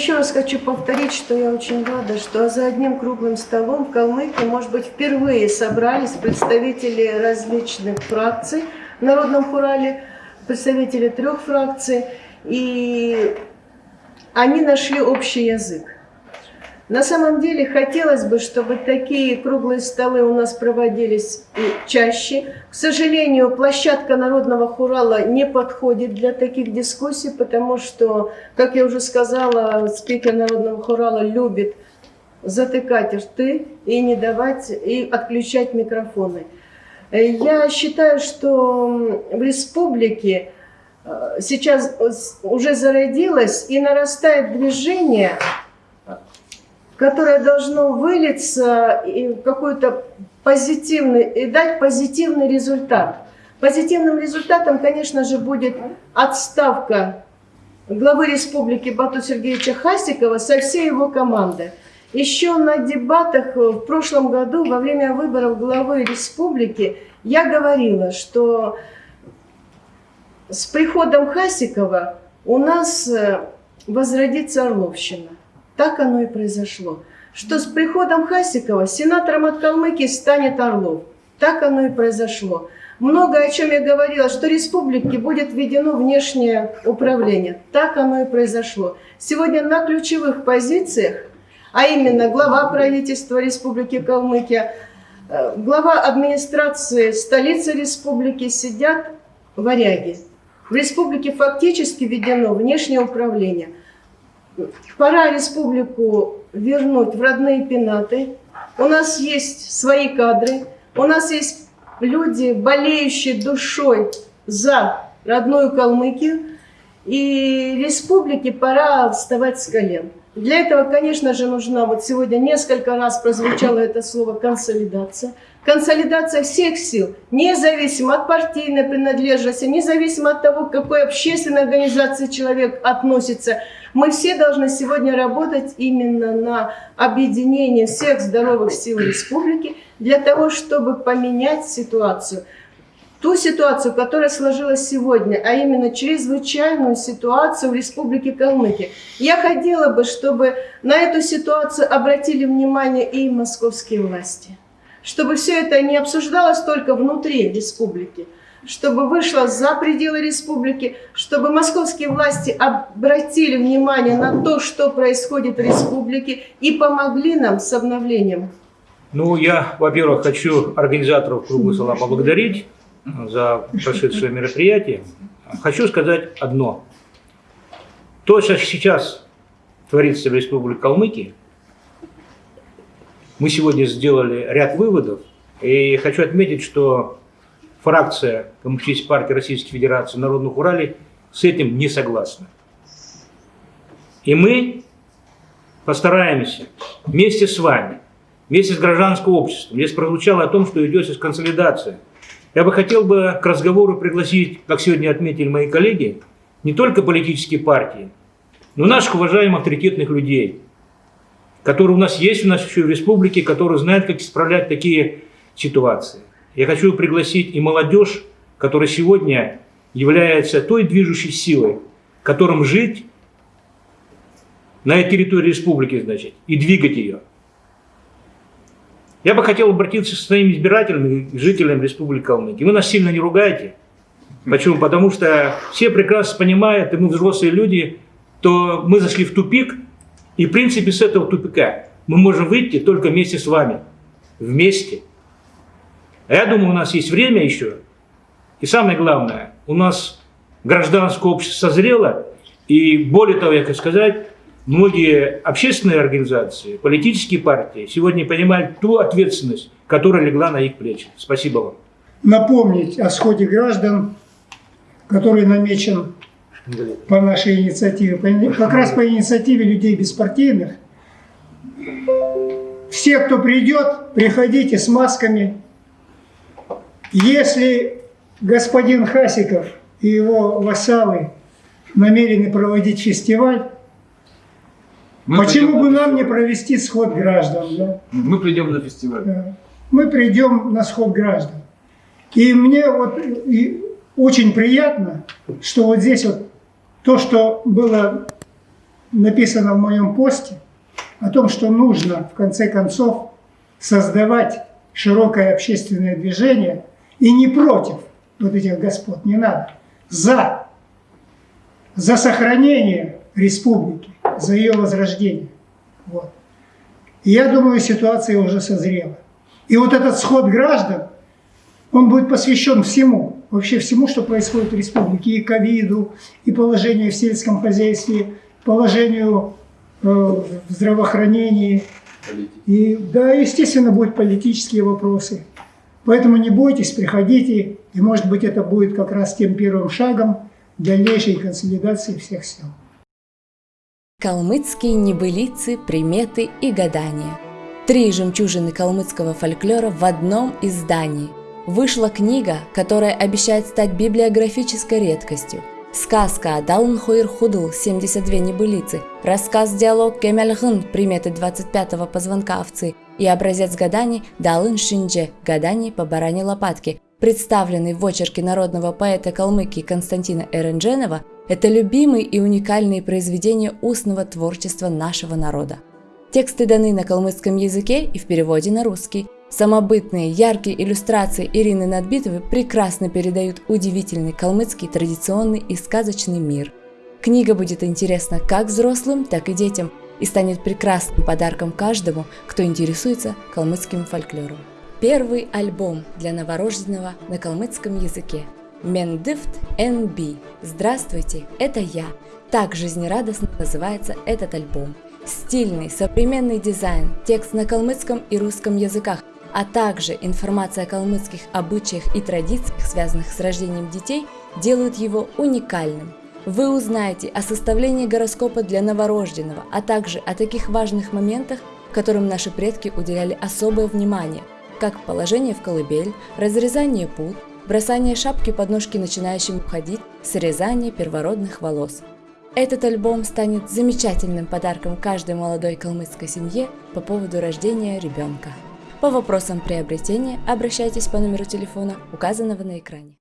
еще раз хочу повторить, что я очень рада, что за одним круглым столом в Калмыкии, может быть, впервые собрались представители различных фракций в Народном хурале, представители трех фракций, и они нашли общий язык. На самом деле хотелось бы, чтобы такие круглые столы у нас проводились чаще. К сожалению, площадка Народного хурала не подходит для таких дискуссий, потому что, как я уже сказала, спикер Народного хурала любит затыкать рты и не давать, и отключать микрофоны. Я считаю, что в республике э, сейчас уже зародилось и нарастает движение которое должно вылиться в какой-то позитивный, и дать позитивный результат. Позитивным результатом, конечно же, будет отставка главы республики Бату Сергеевича Хасикова со всей его команды. Еще на дебатах в прошлом году, во время выборов главы республики, я говорила, что с приходом Хасикова у нас э, возродится Орловщина. Так оно и произошло. Что с приходом Хасикова сенатором от Калмыкии станет Орлов. Так оно и произошло. Много о чем я говорила, что республике будет введено внешнее управление. Так оно и произошло. Сегодня на ключевых позициях, а именно глава правительства Республики Калмыкия, э, глава администрации столицы республики сидят варяги. В республике фактически введено внешнее управление – пора республику вернуть в родные пенаты. У нас есть свои кадры, у нас есть люди, болеющие душой за родную Калмыкию, и республике пора вставать с колен. Для этого, конечно же, нужна, вот сегодня несколько раз прозвучало это слово «консолидация». Консолидация всех сил, независимо от партийной принадлежности, независимо от того, к какой общественной организации человек относится. Мы все должны сегодня работать именно на объединение всех здоровых сил республики для того, чтобы поменять ситуацию ту ситуацию, которая сложилась сегодня, а именно чрезвычайную ситуацию в Республике Калмыкия. Я хотела бы, чтобы на эту ситуацию обратили внимание и московские власти. Чтобы все это не обсуждалось только внутри республики, чтобы вышло за пределы республики, чтобы московские власти обратили внимание на то, что происходит в республике и помогли нам с обновлением. Ну, я, во-первых, хочу организаторов круга стола поблагодарить за прошедшее мероприятие. Хочу сказать одно. То, что сейчас творится в Республике Калмыкия, мы сегодня сделали ряд выводов, и хочу отметить, что фракция Коммунистической партии Российской Федерации Народных Уралей с этим не согласна. И мы постараемся вместе с вами, вместе с гражданским обществом, здесь прозвучало о том, что идет сейчас консолидация – я бы хотел бы к разговору пригласить, как сегодня отметили мои коллеги, не только политические партии, но наших уважаемых авторитетных людей, которые у нас есть у нас еще в республике, которые знают, как исправлять такие ситуации. Я хочу пригласить и молодежь, которая сегодня является той движущей силой, которым жить на территории республики, значит, и двигать ее. Я бы хотел обратиться к своим избирателям жителям Республики Калмыкия. Вы нас сильно не ругаете. Почему? Потому что все прекрасно понимают, и мы взрослые люди, то мы зашли в тупик, и в принципе с этого тупика мы можем выйти только вместе с вами. Вместе. А я думаю, у нас есть время еще. И самое главное, у нас гражданское общество созрело, и более того, я хочу сказать, многие общественные организации, политические партии сегодня понимают ту ответственность, которая легла на их плечи. Спасибо вам. Напомнить о сходе граждан, который намечен по нашей инициативе, как раз по инициативе людей беспартийных. Все, кто придет, приходите с масками. Если господин Хасиков и его вассалы намерены проводить фестиваль, мы Почему бы нам не провести сход граждан? Да? Мы придем на фестиваль. Да. Мы придем на сход граждан. И мне вот и очень приятно, что вот здесь вот то, что было написано в моем посте о том, что нужно в конце концов создавать широкое общественное движение и не против вот этих господ, не надо, за, за сохранение республики, за ее возрождение. Вот. И я думаю, ситуация уже созрела. И вот этот сход граждан, он будет посвящен всему, вообще всему, что происходит в республике, и ковиду, и положению в сельском хозяйстве, положению э, в здравоохранении. И да, естественно, будут политические вопросы. Поэтому не бойтесь, приходите, и может быть это будет как раз тем первым шагом дальнейшей консолидации всех сил. Калмыцкие небылицы, приметы и гадания. Три жемчужины калмыцкого фольклора в одном издании. Вышла книга, которая обещает стать библиографической редкостью. Сказка Адалн Хойр Худл 72 небылицы, рассказ-диалог Кемельгын приметы 25-го позвонка овцы и образец гаданий Далын Шиндже гаданий по баране лопатки, представленный в очерке народного поэта Калмыкии Константина Эрендженова, это любимые и уникальные произведения устного творчества нашего народа. Тексты даны на калмыцком языке и в переводе на русский. Самобытные, яркие иллюстрации Ирины Надбитовой прекрасно передают удивительный калмыцкий традиционный и сказочный мир. Книга будет интересна как взрослым, так и детям и станет прекрасным подарком каждому, кто интересуется калмыцким фольклором. Первый альбом для новорожденного на калмыцком языке. Мендифт NB. Здравствуйте, это я. Так жизнерадостно называется этот альбом. Стильный, современный дизайн, текст на калмыцком и русском языках, а также информация о калмыцких обычаях и традициях, связанных с рождением детей, делают его уникальным. Вы узнаете о составлении гороскопа для новорожденного, а также о таких важных моментах, которым наши предки уделяли особое внимание, как положение в колыбель, разрезание пут, бросание шапки под ножки начинающим уходить, срезание первородных волос. Этот альбом станет замечательным подарком каждой молодой калмыцкой семье по поводу рождения ребенка. По вопросам приобретения обращайтесь по номеру телефона, указанного на экране.